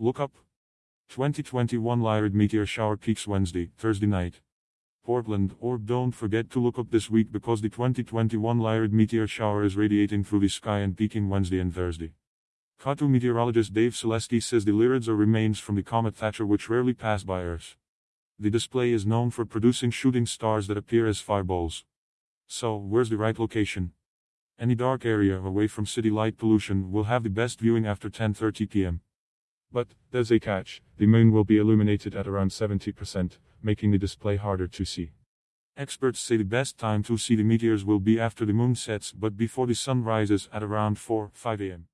Look up. 2021 Lyrid meteor shower peaks Wednesday, Thursday night. Portland, or don't forget to look up this week because the 2021 Lyrid meteor shower is radiating through the sky and peaking Wednesday and Thursday. KATU meteorologist Dave Celesti says the Lyrids are remains from the comet Thatcher which rarely pass by Earth. The display is known for producing shooting stars that appear as fireballs. So, where's the right location? Any dark area away from city light pollution will have the best viewing after 10:30 p.m. But, there's a catch, the moon will be illuminated at around 70%, making the display harder to see. Experts say the best time to see the meteors will be after the moon sets but before the sun rises at around 4 5 am.